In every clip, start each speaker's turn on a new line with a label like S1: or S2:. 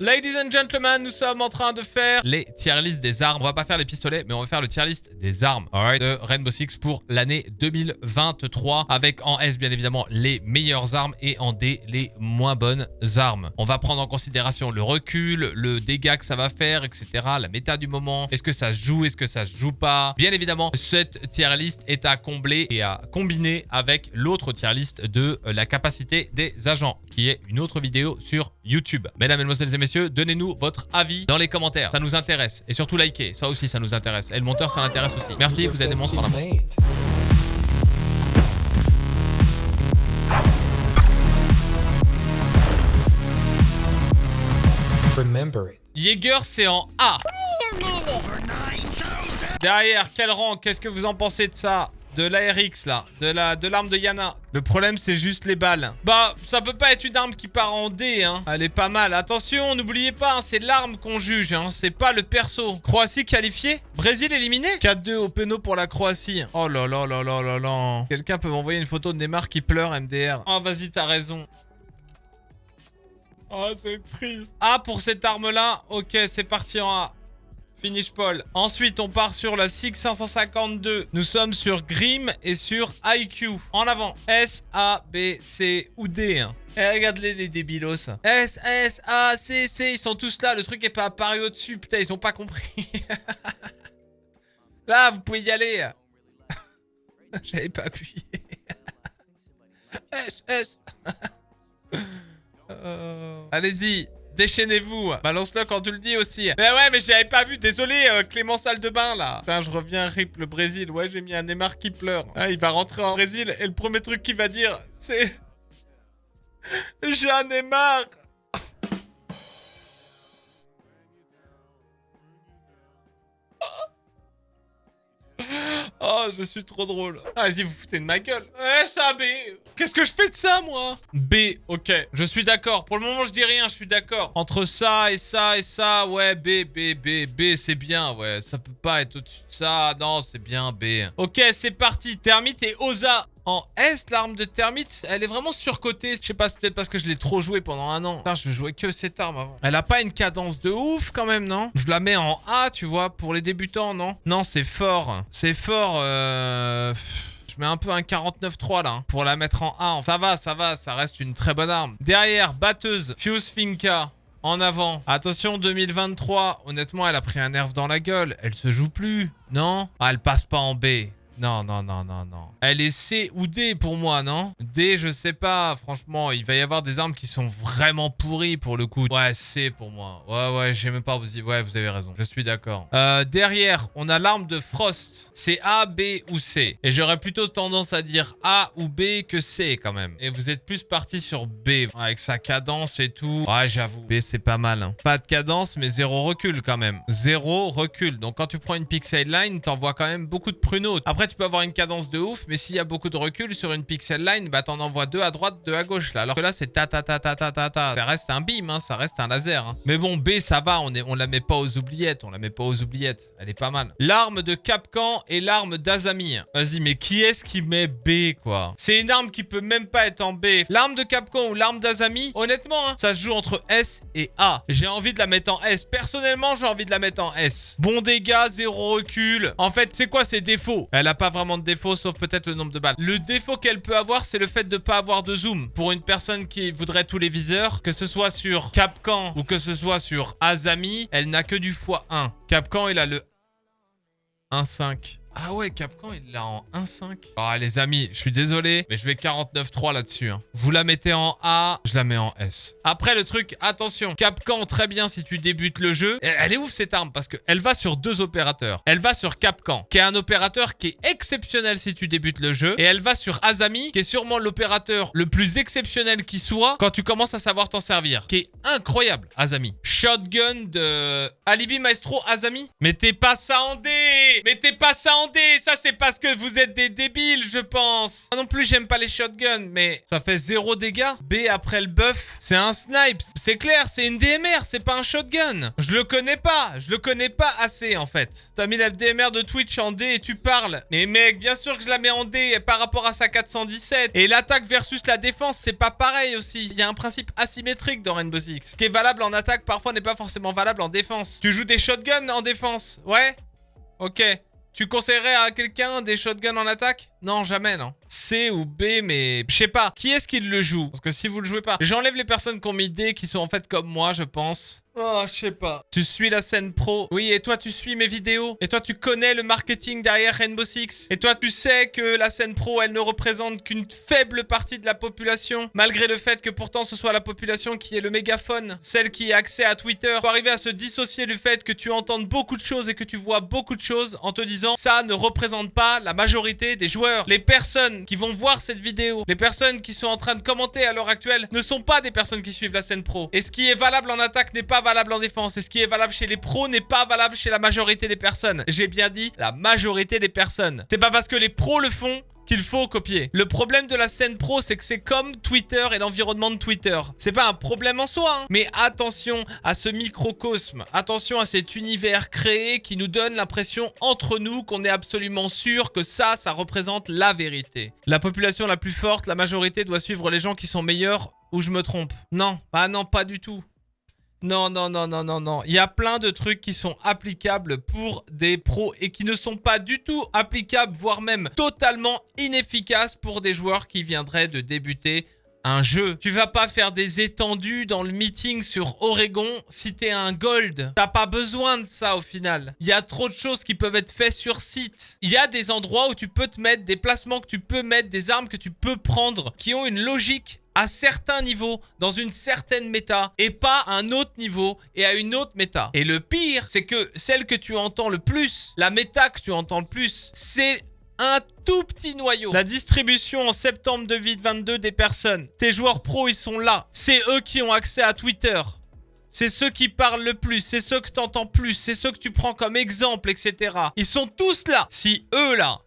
S1: Ladies and gentlemen, nous sommes en train de faire les tier list des armes. On va pas faire les pistolets, mais on va faire le tier list des armes de Rainbow Six pour l'année 2023. Avec en S, bien évidemment, les meilleures armes et en D, les moins bonnes armes. On va prendre en considération le recul, le dégât que ça va faire, etc. La méta du moment. Est-ce que ça se joue Est-ce que ça se joue pas? Bien évidemment, cette tier list est à combler et à combiner avec l'autre tier list de la capacité des agents, qui est une autre vidéo sur YouTube. Mesdames, Mesdemoiselles et Messieurs, donnez-nous votre avis dans les commentaires. Ça nous intéresse. Et surtout, likez. Ça aussi, ça nous intéresse. Et le monteur, ça l'intéresse aussi. Merci, vous êtes des monstres en amour. Jaeger, c'est en A. Derrière, quel rang? Qu'est-ce que vous en pensez de ça? De l'ARX là, de la de l'arme de Yana. Le problème c'est juste les balles. Bah ça peut pas être une arme qui part en D hein. Elle est pas mal. Attention, n'oubliez pas, hein, c'est l'arme qu'on juge, hein. c'est pas le perso. Croatie qualifiée Brésil éliminé 4-2 au péno pour la Croatie. Oh là là là là là là. Quelqu'un peut m'envoyer une photo de Neymar qui pleure MDR. Oh vas-y t'as raison. Oh c'est triste. Ah pour cette arme là, ok c'est parti en A. Finish Paul. Ensuite, on part sur la SIG 552. Nous sommes sur Grim et sur IQ. En avant. S, A, B, C ou D. Hein. Eh, regarde-les, les débilos. S, S, A, C, C. Ils sont tous là. Le truc est pas apparu au-dessus. Putain, ils ont pas compris. là, vous pouvez y aller. J'avais pas appuyé. S, S. Euh, allez-y. Déchaînez-vous. Balance-le quand tu le dis aussi. Mais ouais, mais j'avais pas vu. Désolé, euh, Clément Salle de Bain, là. Putain, je reviens, rip le Brésil. Ouais, j'ai mis un Neymar qui pleure. Ah, il va rentrer en Brésil et le premier truc qu'il va dire, c'est... J'en ai marre Oh, je suis trop drôle. Ah, vas-y, vous foutez de ma gueule. Eh, ça, B. Qu'est-ce que je fais de ça, moi? B, ok. Je suis d'accord. Pour le moment, je dis rien, je suis d'accord. Entre ça et ça et ça, ouais, B, B, B, B, c'est bien, ouais. Ça peut pas être au-dessus de ça. Non, c'est bien, B. Ok, c'est parti. Termite et Oza en S, l'arme de Termite, elle est vraiment surcotée. Je sais pas, c'est peut-être parce que je l'ai trop joué pendant un an. Putain, je jouais que cette arme avant. Elle a pas une cadence de ouf quand même, non? Je la mets en A, tu vois, pour les débutants, non? Non, c'est fort. C'est fort, euh... Je mets un peu un 49-3 là, hein, pour la mettre en A. Ça va, ça va, ça reste une très bonne arme. Derrière, batteuse, Fuse Finka. En avant. Attention, 2023. Honnêtement, elle a pris un nerf dans la gueule. Elle se joue plus. Non? Ah, elle passe pas en B. Non, non, non, non, non. Elle est C ou D pour moi, non? D, je sais pas. Franchement, il va y avoir des armes qui sont vraiment pourries pour le coup. Ouais, C pour moi. Ouais, ouais, j'ai même pas. Ouais, vous avez raison. Je suis d'accord. Euh, derrière, on a l'arme de Frost. C'est A, B ou C. Et j'aurais plutôt tendance à dire A ou B que C quand même. Et vous êtes plus parti sur B. Avec sa cadence et tout. Ouais, j'avoue. B, c'est pas mal. Hein. Pas de cadence, mais zéro recul quand même. Zéro recul. Donc quand tu prends une pixel line, t'envoies quand même beaucoup de pruneaux. Après, tu peux avoir une cadence de ouf, mais s'il y a beaucoup de recul sur une pixel line, bah t'en envoies deux à droite, deux à gauche là. Alors que là, c'est ta ta ta ta ta ta ta. Ça reste un beam, hein, ça reste un laser. Hein. Mais bon, B, ça va, on, est, on la met pas aux oubliettes, on la met pas aux oubliettes. Elle est pas mal. L'arme de Capcan et l'arme d'Azami. Vas-y, mais qui est-ce qui met B, quoi? C'est une arme qui peut même pas être en B. L'arme de Capcan ou l'arme d'Azami, honnêtement, hein, ça se joue entre S et A. J'ai envie de la mettre en S. Personnellement, j'ai envie de la mettre en S. Bon dégâts, zéro recul. En fait, c'est quoi ses défauts? Elle a pas vraiment de défauts, sauf peut-être le nombre de balles. Le défaut qu'elle peut avoir, c'est le fait de pas avoir de zoom. Pour une personne qui voudrait tous les viseurs, que ce soit sur Capcan ou que ce soit sur Azami, elle n'a que du x1. Capcan, il a le 1.5. Ah ouais, Capcan, il l'a en 1.5. Ah, les amis, je suis désolé, mais je vais 49.3 là-dessus. Hein. Vous la mettez en A, je la mets en S. Après, le truc, attention. Capcan, très bien si tu débutes le jeu. Elle est ouf, cette arme, parce qu'elle va sur deux opérateurs. Elle va sur Capcan, qui est un opérateur qui est exceptionnel si tu débutes le jeu. Et elle va sur Azami, qui est sûrement l'opérateur le plus exceptionnel qui soit quand tu commences à savoir t'en servir. Qui est incroyable, Azami. Shotgun de Alibi Maestro Azami. Mettez pas ça en D Mettez pas ça en en D. Ça, c'est parce que vous êtes des débiles, je pense. Moi non plus, j'aime pas les shotguns, mais ça fait zéro dégâts. B après le buff, c'est un snipe. C'est clair, c'est une DMR, c'est pas un shotgun. Je le connais pas. Je le connais pas assez, en fait. T'as mis la DMR de Twitch en D et tu parles. Mais mec, bien sûr que je la mets en D par rapport à sa 417. Et l'attaque versus la défense, c'est pas pareil aussi. Il y a un principe asymétrique dans Rainbow Six. Ce qui est valable en attaque, parfois n'est pas forcément valable en défense. Tu joues des shotguns en défense, ouais? Ok. Tu conseillerais à quelqu'un des shotguns en attaque? Non, jamais, non. C ou B, mais je sais pas. Qui est-ce qui le joue? Parce que si vous le jouez pas... J'enlève les personnes qui ont mis D, qui sont en fait comme moi, je pense. Oh, je sais pas. Tu suis la scène pro. Oui, et toi, tu suis mes vidéos. Et toi, tu connais le marketing derrière Rainbow Six. Et toi, tu sais que la scène pro, elle ne représente qu'une faible partie de la population. Malgré le fait que pourtant, ce soit la population qui est le mégaphone. Celle qui a accès à Twitter. Pour arriver à se dissocier du fait que tu entends beaucoup de choses et que tu vois beaucoup de choses en te disant ça ne représente pas la majorité des joueurs. Les personnes qui vont voir cette vidéo, les personnes qui sont en train de commenter à l'heure actuelle, ne sont pas des personnes qui suivent la scène pro. Et ce qui est valable en attaque n'est pas valable en défense. Et ce qui est valable chez les pros n'est pas valable chez la majorité des personnes. J'ai bien dit la majorité des personnes. C'est pas parce que les pros le font qu'il faut copier. Le problème de la scène pro, c'est que c'est comme Twitter et l'environnement de Twitter. C'est pas un problème en soi, hein. mais attention à ce microcosme. Attention à cet univers créé qui nous donne l'impression entre nous qu'on est absolument sûr que ça, ça représente la vérité. La population la plus forte, la majorité doit suivre les gens qui sont meilleurs ou je me trompe Non, ah non, pas du tout. Non, non, non, non, non, non. Il y a plein de trucs qui sont applicables pour des pros et qui ne sont pas du tout applicables, voire même totalement inefficaces pour des joueurs qui viendraient de débuter un jeu. Tu vas pas faire des étendues dans le meeting sur Oregon si t'es un gold. T'as pas besoin de ça au final. Il y a trop de choses qui peuvent être faites sur site. Il y a des endroits où tu peux te mettre, des placements que tu peux mettre, des armes que tu peux prendre qui ont une logique à certains niveaux, dans une certaine méta, et pas à un autre niveau et à une autre méta. Et le pire, c'est que celle que tu entends le plus, la méta que tu entends le plus, c'est un tout petit noyau. La distribution en septembre 2022 des personnes. Tes joueurs pros, ils sont là. C'est eux qui ont accès à Twitter. C'est ceux qui parlent le plus, c'est ceux que tu entends plus, c'est ceux que tu prends comme exemple, etc. Ils sont tous là. Si eux, là,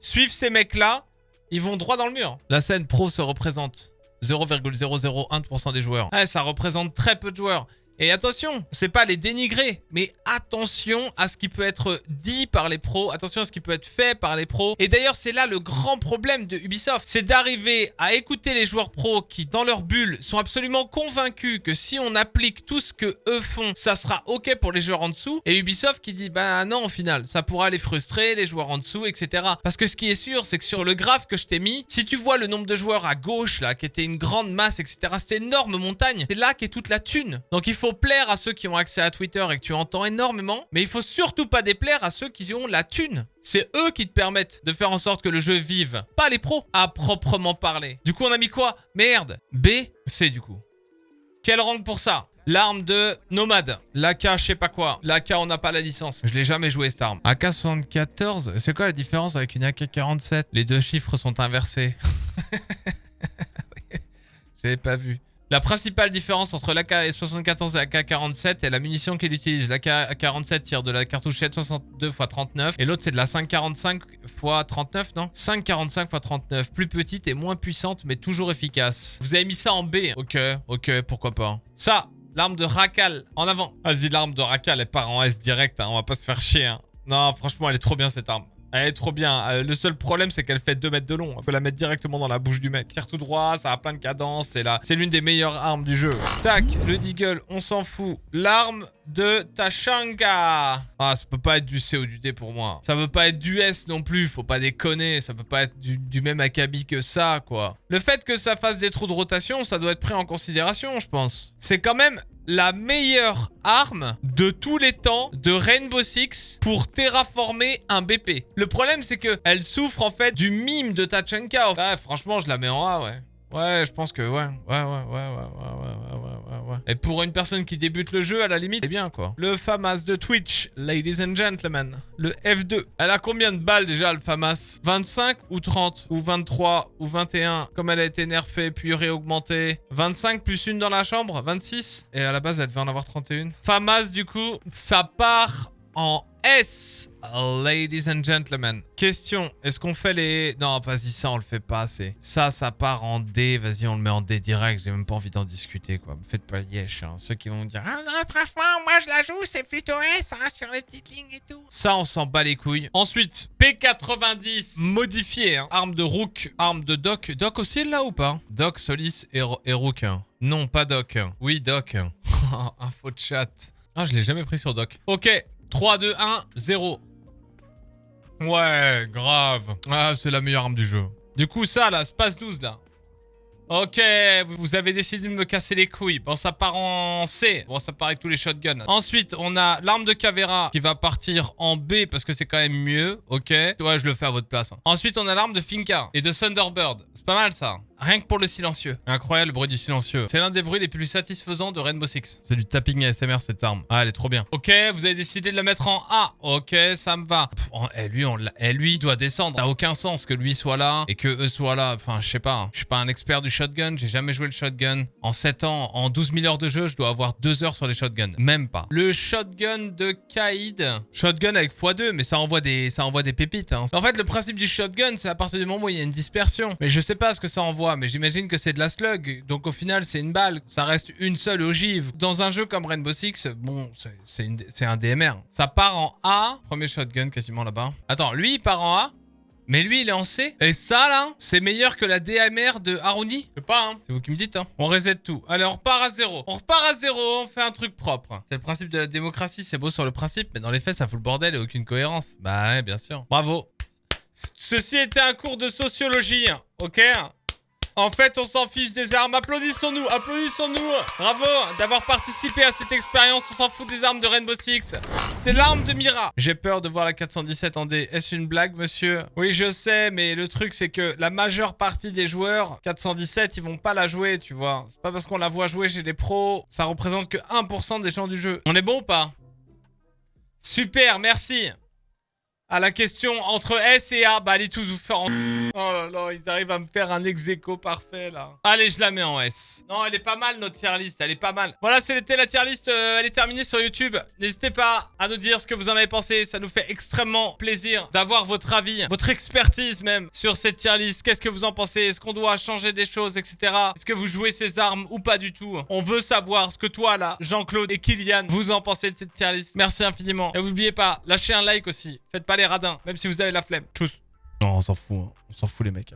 S1: suivent ces mecs-là, ils vont droit dans le mur. La scène pro se représente 0,001% des joueurs. Ouais, ça représente très peu de joueurs. Et attention, c'est pas les dénigrer, mais attention à ce qui peut être dit par les pros, attention à ce qui peut être fait par les pros. Et d'ailleurs, c'est là le grand problème de Ubisoft, c'est d'arriver à écouter les joueurs pros qui, dans leur bulle, sont absolument convaincus que si on applique tout ce que eux font, ça sera ok pour les joueurs en dessous. Et Ubisoft qui dit, bah non, au final, ça pourra les frustrer, les joueurs en dessous, etc. Parce que ce qui est sûr, c'est que sur le graphe que je t'ai mis, si tu vois le nombre de joueurs à gauche, là, qui était une grande masse, etc., cette énorme montagne, c'est là qu'est toute la thune. Donc plaire à ceux qui ont accès à Twitter et que tu entends énormément, mais il faut surtout pas déplaire à ceux qui ont la thune. C'est eux qui te permettent de faire en sorte que le jeu vive, pas les pros, à proprement parler. Du coup, on a mis quoi? Merde B, C du coup. Quel rang pour ça? L'arme de Nomade. L'AK, je sais pas quoi. L'AK, on n'a pas la licence. Je l'ai jamais joué cette arme. AK-74, c'est quoi la différence avec une AK-47 Les deux chiffres sont inversés. J'avais pas vu. La principale différence entre l'AK-74 et l'AK-47 est la munition qu'il utilise. L'AK-47 tire de la cartouchette 62 x 39 et l'autre c'est de la 5,45 x 39, non? 5,45 x 39. Plus petite et moins puissante mais toujours efficace. Vous avez mis ça en B Ok, ok, pourquoi pas. Ça, l'arme de Rakal, en avant. Vas-y, l'arme de Rakal, elle part en S direct, hein. on va pas se faire chier. Hein. Non, franchement, elle est trop bien cette arme. Elle est trop bien. Euh, le seul problème, c'est qu'elle fait 2 mètres de long. Il faut la mettre directement dans la bouche du mec. Tire tout droit, ça a plein de cadence. C'est là. C'est l'une des meilleures armes du jeu. Tac, le Deagle, on s'en fout. L'arme de Tashanga. Ah, ça peut pas être du C ou du D pour moi. Ça peut pas être du S non plus. Faut pas déconner. Ça peut pas être du, du même acabit que ça, quoi. Le fait que ça fasse des trous de rotation, ça doit être pris en considération, je pense. C'est quand même la meilleure arme de tous les temps de Rainbow Six pour terraformer un BP. Le problème, c'est que elle souffre en fait du mime de Tachanka. Ouais, franchement, je la mets en A, ouais. Ouais, je pense que ouais. Ouais, ouais, ouais, ouais, ouais, ouais, ouais, Et pour une personne qui débute le jeu, à la limite, c'est bien, quoi. Le FAMAS de Twitch, ladies and gentlemen. Le F2. Elle a combien de balles, déjà, le FAMAS? 25 ou 30 Ou 23 ou 21 Comme elle a été nerfée puis réaugmentée. 25 plus une dans la chambre? 26 Et à la base, elle devait en avoir 31. FAMAS, du coup, ça part en S, ladies and gentlemen. Question, est-ce qu'on fait les... Non, vas-y, ça, on le fait pas assez. Ça, ça part en D. Vas-y, on le met en D direct. J'ai même pas envie d'en discuter, quoi. Me faites pas yesh, hein. Ceux qui vont me dire... Ah non, franchement, moi, je la joue, c'est plutôt S, hein, sur les petites lignes et tout. Ça, on s'en bat les couilles. Ensuite, P90, modifié, hein. Arme de Rook, arme de Doc. Doc aussi, là ou pas? Doc, Solis et, et Rook. hein. Non, pas Doc. Oui, Doc. Info de chat. Ah, je l'ai jamais pris sur Doc. Ok, 3, 2, 1, 0. Ouais, grave. Ah, c'est la meilleure arme du jeu. Du coup, ça, là, Space 12, là. Ok, vous avez décidé de me casser les couilles. Bon, ça part en C. Bon, ça part avec tous les shotguns. Ensuite, on a l'arme de Cavera qui va partir en B parce que c'est quand même mieux. Ok. Ouais, je le fais à votre place. hein. Ensuite, on a l'arme de Finka et de Thunderbird. C'est pas mal, ça. Rien que pour le silencieux. Incroyable le bruit du silencieux. C'est l'un des bruits les plus satisfaisants de Rainbow Six. C'est du tapping ASMR cette arme. Ah, elle est trop bien. Ok, vous avez décidé de la mettre en A. Ok, ça me va. Pff, eh, eh, lui, il doit descendre. Ça n'a aucun sens que lui soit là et que eux soient là. Enfin, je sais pas. hein. Je suis pas un expert du shotgun. J'ai jamais joué le shotgun. En 7 ans, en 12 000 heures de jeu, je dois avoir 2 heures sur les shotguns. Même pas. Le shotgun de Kaïd. Shotgun avec x2, mais ça envoie des, ça envoie des pépites. hein. En fait, le principe du shotgun, c'est à partir du moment où il y a une dispersion. Mais je sais pas ce que ça envoie, mais j'imagine que c'est de la slug. Donc au final, c'est une balle. Ça reste une seule ogive. Dans un jeu comme Rainbow Six, bon, c'est- un DMR. Ça part en A. Premier shotgun quasiment là-bas. Attends, lui, il part en A. Mais lui, il est en C. Et ça, là, c'est meilleur que la DMR de Haruni Je sais pas, hein. C'est vous qui me dites, hein. On reset tout. Allez, on repart à zéro. On repart à zéro, on fait un truc propre. C'est le principe de la démocratie, c'est beau sur le principe, mais dans les faits, ça fout le bordel et aucune cohérence. Bah ouais, bien sûr. Bravo. Ceci était un cours de sociologie, hein, ok en fait, on s'en fiche des armes. Applaudissons-nous, applaudissons-nous. Bravo d'avoir participé à cette expérience. On s'en fout des armes de Rainbow Six. C'est l'arme de Mira. J'ai peur de voir la 417 en D. Est-ce une blague, monsieur? Oui, je sais, mais le truc, c'est que la majeure partie des joueurs 417, ils vont pas la jouer, tu vois. C'est pas parce qu'on la voit jouer chez les pros, ça représente que 1% des gens du jeu. On est bon ou pas? Super, merci. À la question entre S et A, bah allez tous vous faire en... Oh là là, ils arrivent à me faire un ex parfait là. Allez, je la mets en S. Non, elle est pas mal notre tier list, elle est pas mal. Voilà, c'était la tier list, euh, elle est terminée sur YouTube. N'hésitez pas à nous dire ce que vous en avez pensé, ça nous fait extrêmement plaisir d'avoir votre avis, votre expertise même sur cette tier list. Qu'est-ce que vous en pensez? Est-ce qu'on doit changer des choses, etc. Est-ce que vous jouez ces armes ou pas du tout? On veut savoir ce que toi là, Jean-Claude et Kylian, vous en pensez de cette tier list. Merci infiniment. Et n'oubliez pas, lâchez un like aussi. Faites pas les radins, même si vous avez la flemme. Tchuss. Non, on s'en fout, hein. on s'en fout les mecs.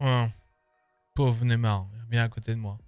S1: Ouais. Pauvre Neymar, viens à côté de moi.